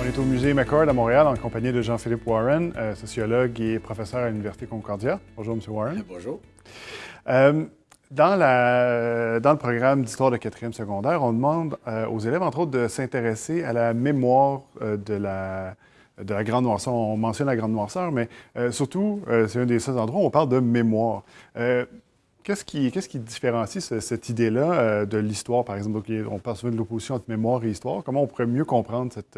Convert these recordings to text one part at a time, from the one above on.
On est au musée McCord à Montréal en compagnie de Jean-Philippe Warren, euh, sociologue et professeur à l'Université Concordia. Bonjour, M. Warren. Bonjour. Euh, dans, la- dans le programme d'histoire de quatrième secondaire, on demande euh, aux élèves, entre autres, de s'intéresser à la mémoire euh, de, la, de la Grande Noirceur. On mentionne la Grande Noirceur, mais euh, surtout, euh, c'est un des seuls endroits où on parle de mémoire. Euh, Qu'est-ce qui, différencie ce- cette idée-là euh, de l'histoire, par exemple? On parle souvent de l'opposition entre mémoire et histoire. Comment on pourrait mieux comprendre cette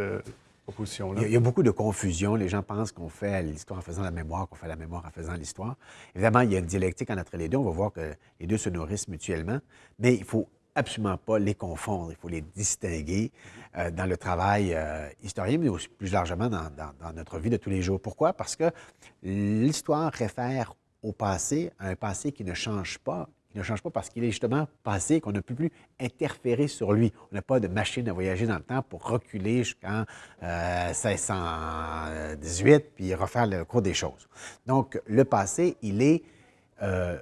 Il y, a, beaucoup de confusion. Les gens pensent qu'on fait l'histoire en faisant la mémoire, qu'on fait la mémoire en faisant l'histoire. Évidemment, il y a une dialectique entre les deux. On va voir que les deux se nourrissent mutuellement, mais il faut absolument pas les confondre. Il faut les distinguer euh, dans le travail euh, historien, mais aussi plus largement dans, dans- dans notre vie de tous les jours. Pourquoi? Parce que l'histoire réfère au passé, à un passé qui ne change pas, qui ne change pas parce qu'il est justement passé, qu'on ne peut plus interférer sur lui. On n'a pas de machine à voyager dans le temps pour reculer jusqu'en euh, 1618 puis refaire le cours des choses. Donc, le passé, il est euh,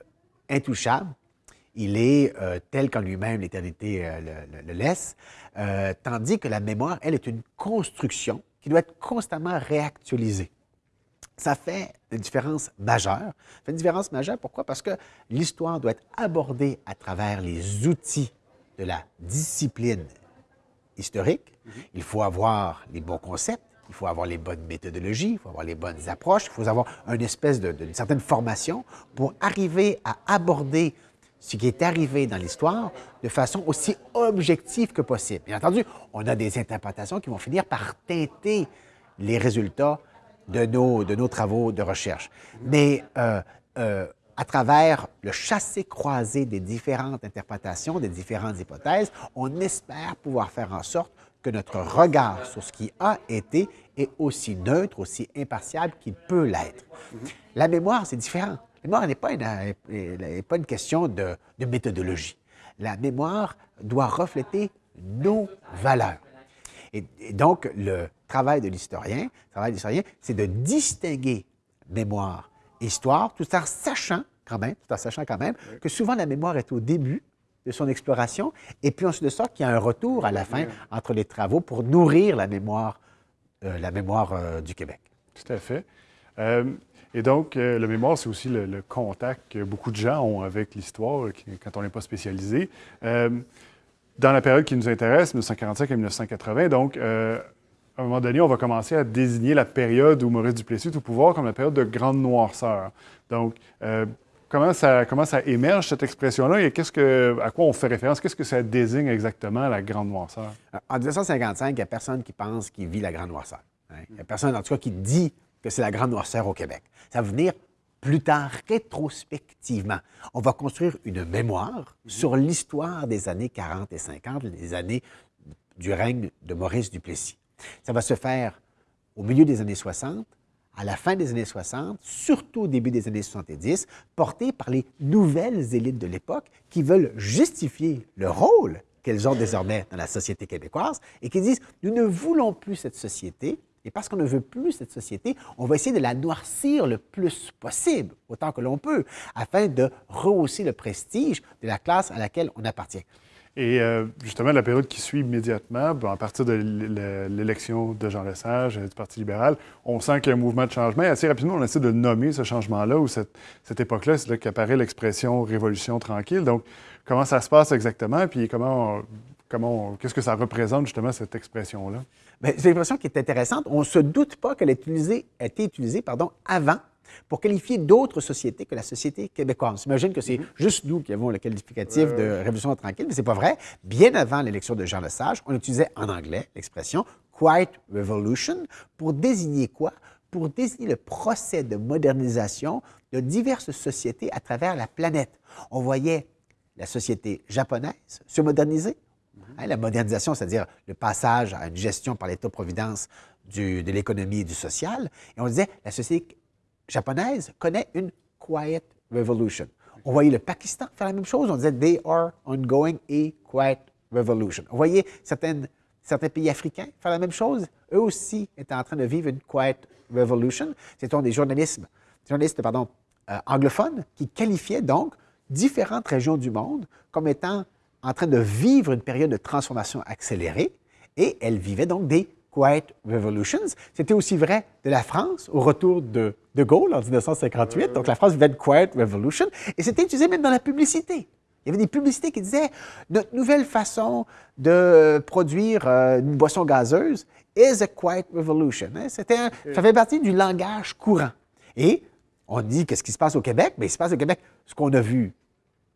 intouchable, il est euh, tel qu'en lui-même l'éternité euh, le, laisse, euh, tandis que la mémoire, elle, est une construction qui doit être constamment réactualisée. Ça fait une différence majeure. Ça fait une différence majeure, pourquoi? Parce que l'histoire doit être abordée à travers les outils de la discipline historique. Il faut avoir les bons concepts, il faut avoir les bonnes méthodologies, il faut avoir les bonnes approches, il faut avoir une espèce de- d'une certaine formation pour arriver à aborder ce qui est arrivé dans l'histoire de façon aussi objective que possible. Bien entendu, on a des interprétations qui vont finir par teinter les résultats de nos, de nos travaux de recherche. Mais euh, euh, à travers le chassé-croisé des différentes interprétations, des différentes hypothèses, on espère pouvoir faire en sorte que notre regard sur ce qui a été est aussi neutre, aussi impartial qu'il peut l'être. La mémoire, c'est différent. La mémoire n'est pas une, euh, pas une question de, de méthodologie. La mémoire doit refléter nos valeurs. Et, et donc, le travail de l'historien, travail c'est de distinguer mémoire et histoire, tout en sachant quand même, tout en sachant quand même que souvent la mémoire est au début de son exploration, et puis ensuite de ça, qu'il y a un retour à la fin entre les travaux pour nourrir la mémoire, euh, la mémoire euh, du Québec. Tout à fait. Euh, et donc, le mémoire, c'est aussi le, le contact que beaucoup de gens ont avec l'histoire quand on n'est pas spécialisé. Dans la période qui nous intéresse, 1945 à 1980, donc, euh, à un moment donné, on va commencer à désigner la période où Maurice Duplessis est au pouvoir comme la période de grande noirceur. Donc, euh, comment, ça, comment ça émerge, cette expression-là, et à quoi on fait référence? Qu'est-ce que ça désigne exactement, la grande noirceur? En 1955, il n'y a personne qui pense qu'il vit la grande noirceur. hein. Il n'y a personne, en tout cas, qui dit que c'est la grande noirceur au Québec. Ça va venir plus tard, rétrospectivement. On va construire une mémoire sur l'histoire des années 40 et 50, les années du règne de Maurice Duplessis. Ça va se faire au milieu des années 60, à la fin des années 60, surtout au début des années 70, porté par les nouvelles élites de l'époque qui veulent justifier le rôle qu'elles ont désormais dans la société québécoise et qui disent, nous ne voulons plus cette société, et parce qu'on ne veut plus cette société, on va essayer de la noircir le plus possible, autant que l'on peut, afin de rehausser le prestige de la classe à laquelle on appartient. Et euh, justement, la période qui suit immédiatement, ben, à partir de l'élection de Jean Lesage euh, du Parti libéral, on sent qu'il y a un mouvement de changement. Et assez rapidement, on essaie de nommer ce changement-là ou cette, cette époque-là. C'est là qu'apparaît l'expression révolution tranquille. Donc, comment ça se passe exactement? Puis comment, on- comment qu'est-ce que ça représente justement cette expression-là? Bien, c'est une expression qui est intéressante. On ne se doute pas qu'elle a été utilisée pardon, avant pour qualifier d'autres sociétés que la société québécoise. On s'imagine que c'est juste nous qui avons le qualificatif de Révolution tranquille, mais c'est pas vrai. Bien avant l'élection de Jean Lesage, on utilisait en anglais l'expression Quiet Revolution pour désigner quoi? Pour désigner le procès de modernisation de diverses sociétés à travers la planète. On voyait la société japonaise se moderniser, Hein, la modernisation, c'est-à-dire le passage à une gestion par l'État-providence de l'économie et du social. Et on disait, la société japonaise connaît une quiet revolution. On voyait le Pakistan faire la même chose. On disait, they are ongoing a quiet Revolution. Voyez certaines, certains pays africains faire la même chose. Eux aussi étaient en train de vivre une Quiet Revolution. C'était des journalistes, euh, anglophones qui qualifiaient donc différentes régions du monde comme étant en train de vivre une période de transformation accélérée et elles vivaient donc des Quiet Revolutions. C'était aussi vrai de la France au retour de De Gaulle en 1958. Donc la France vivait une Quiet Revolution et c'était utilisé même dans la publicité. Il y avait des publicités qui disaient notre nouvelle façon de produire euh, une boisson gazeuse is a quiet revolution. Hein. C'était ça fait partie du langage courant. Et on dit qu'est-ce qui se passe au Québec? Bien, il se passe au Québec ce qu'on a vu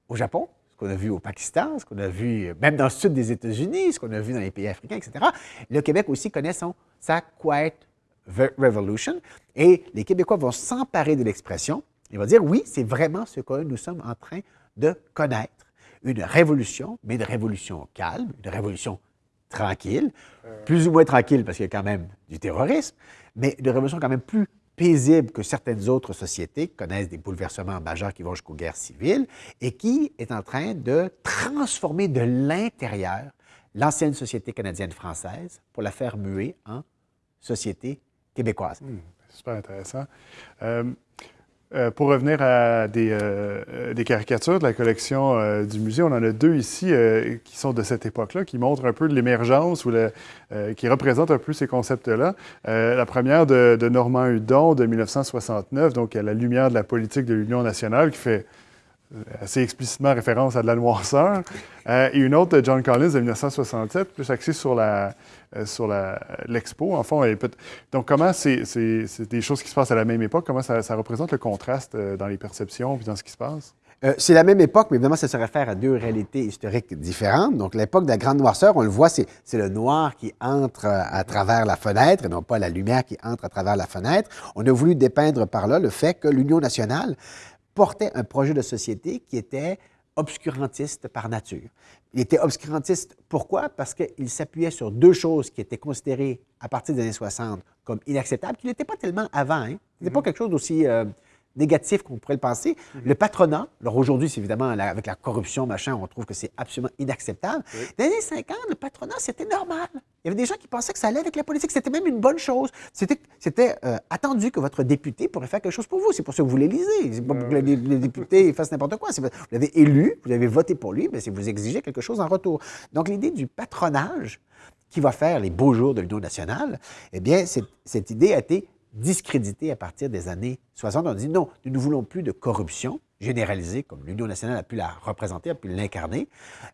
au Japon, ce qu'on a vu au Pakistan, ce qu'on a vu euh, même dans le sud des États-Unis, ce qu'on a vu dans les pays africains, etc. Le Québec aussi connaît son, sa quiet revolution. Et les Québécois vont s'emparer de l'expression. Ils vont dire oui, c'est vraiment ce que nous sommes en train de connaître. Une révolution, mais une révolution calme, une révolution tranquille, plus ou moins tranquille parce qu'il y a quand même du terrorisme, mais une révolution quand même plus paisible que certaines autres sociétés connaissent des bouleversements majeurs qui vont jusqu'aux guerres civiles et qui est en train de transformer de l'intérieur l'ancienne société canadienne-française pour la faire muer en société québécoise. Hmm, super intéressant. Euh, euh, pour revenir à des, euh, des, caricatures de la collection du musée, on en a deux ici qui sont de cette époque-là, qui montrent un peu l'émergence ou qui représentent un peu ces concepts-là. la première de, de, Normand Hudon de 1969, donc à la lumière de la politique de l'Union nationale, qui fait assez explicitement référence à de la noirceur, et une autre de John Collins de 1967, plus axée sur la, euh, sur l'expo, en fond. donc, comment c'est des choses qui se passent à la même époque? Comment ça, représente le contraste euh, dans les perceptions et dans ce qui se passe? Euh, c'est la même époque, mais évidemment, ça se réfère à deux réalités historiques différentes. Donc, l'époque de la grande noirceur, on le voit, c'est le noir qui entre à travers la fenêtre et non pas la lumière qui entre à travers la fenêtre. On a voulu dépeindre par là le fait que l'Union nationale portait un projet de société qui était obscurantiste par nature. Il était obscurantiste pourquoi? Parce qu'il s'appuyait sur deux choses qui étaient considérées à partir des années 60 comme inacceptables, qui n'étaient pas tellement avant. Hein? Ce n'était pas mm-hmm. quelque chose d'aussi euh, négatif qu'on pourrait le penser. Mhm. Le patronat, alors aujourd'hui, c'est évidemment avec la corruption, machin, on trouve que c'est absolument inacceptable. Dans les années 50, le patronat, c'était normal. Il y avait des gens qui pensaient que ça allait avec la politique. C'était même une bonne chose. C'était euh, attendu que votre député pourrait faire quelque chose pour vous. C'est pour ça que vous l'élisez. C'est pas pour que les, députés fassent n'importe quoi. Vous l'avez élu, vous avez voté pour lui, mais c'est vous exigez quelque chose en retour. Donc l'idée du patronage qui va faire les beaux jours de l'Union nationale, eh bien, cette idée a été discrédité à partir des années 60. On dit non, nous ne voulons plus de corruption généralisée, comme l'Union nationale a pu la représenter, a pu l'incarner,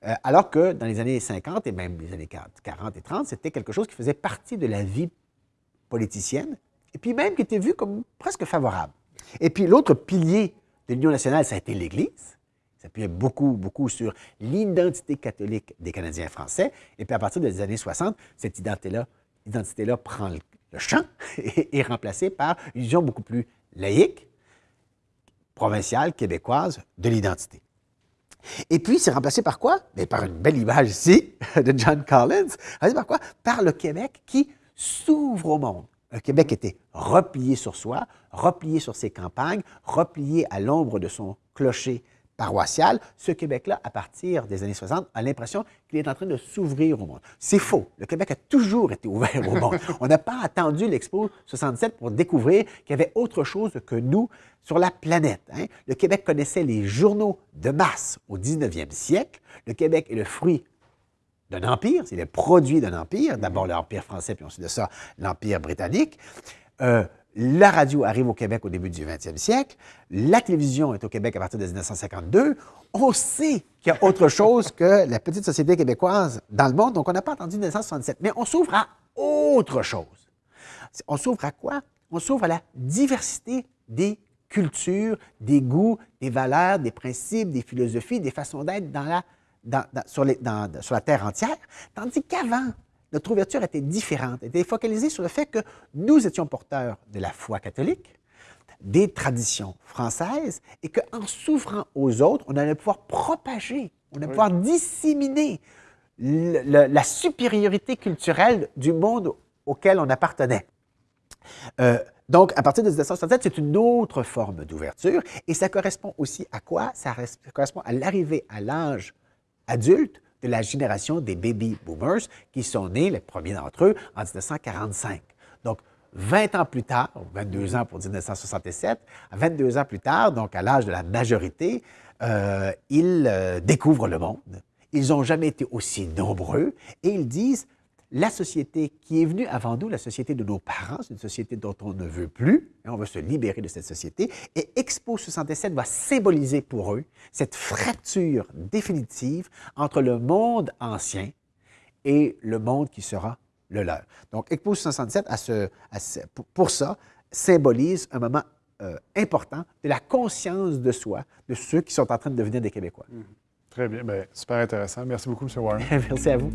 euh, alors que dans les années 50 et même les années 40 et 30, c'était quelque chose qui faisait partie de la vie politicienne, et puis même qui était vu comme presque favorable. Et puis l'autre pilier de l'Union nationale, ça a été l'Église. Ça appuyait beaucoup, beaucoup sur l'identité catholique des Canadiens français. Et puis à partir des années 60, cette identité-là identité -là prend le, champ est, remplacé par une vision beaucoup plus laïque, provinciale, québécoise de l'identité. Et puis, c'est remplacé par quoi? Mais par une belle image ici de John Collins. Par quoi? Par le Québec qui s'ouvre au monde. Le Québec était replié sur soi, replié sur ses campagnes, replié à l'ombre de son clocher paroissiale, ce Québec-là, à partir des années 60, a l'impression qu'il est en train de s'ouvrir au monde. C'est faux. Le Québec a toujours été ouvert au monde. On n'a pas attendu l'Expo 67 pour découvrir qu'il y avait autre chose que nous sur la planète. Hein. Le Québec connaissait les journaux de masse au 19e siècle. Le Québec est le fruit d'un empire, c'est le produit d'un empire, d'abord l'Empire français, puis ensuite de ça, l'Empire britannique. Euh, la radio arrive au Québec au début du 20e siècle. La télévision est au Québec à partir de 1952. On sait qu'il y a autre chose que la petite société québécoise dans le monde. Donc, on n'a pas entendu 1967. Mais on s'ouvre à autre chose. On s'ouvre à quoi? On s'ouvre à la diversité des cultures, des goûts, des valeurs, des principes, des philosophies, des façons d'être dans la, sur, sur la terre entière. Tandis qu'avant, notre ouverture était différente, était focalisée sur le fait que nous étions porteurs de la foi catholique, des traditions françaises, et qu'en s'ouvrant aux autres, on allait pouvoir propager, on allait pouvoir disséminer la supériorité culturelle du monde auquel on appartenait. Euh, donc, à partir de 1967, c'est une autre forme d'ouverture, et ça correspond aussi à quoi? Ça correspond à l'arrivée à l'âge adulte de la génération des baby boomers qui sont nés, les premiers d'entre eux, en 1945. Donc, 20 ans plus tard, 22 ans pour 1967, 22 ans plus tard, donc à l'âge de la majorité, euh, ils euh, découvrent le monde. Ils n'ont jamais été aussi nombreux et ils disent la société qui est venue avant nous, la société de nos parents, c'est une société dont on ne veut plus, et on veut se libérer de cette société, et Expo 67 va symboliser pour eux cette fracture définitive entre le monde ancien et le monde qui sera le leur. Donc, Expo 67, à ce, pour ça, symbolise un moment euh, important de la conscience de soi de ceux qui sont en train de devenir des Québécois. Très bien. Bien, super intéressant. Merci beaucoup, M. Warren. Merci à vous.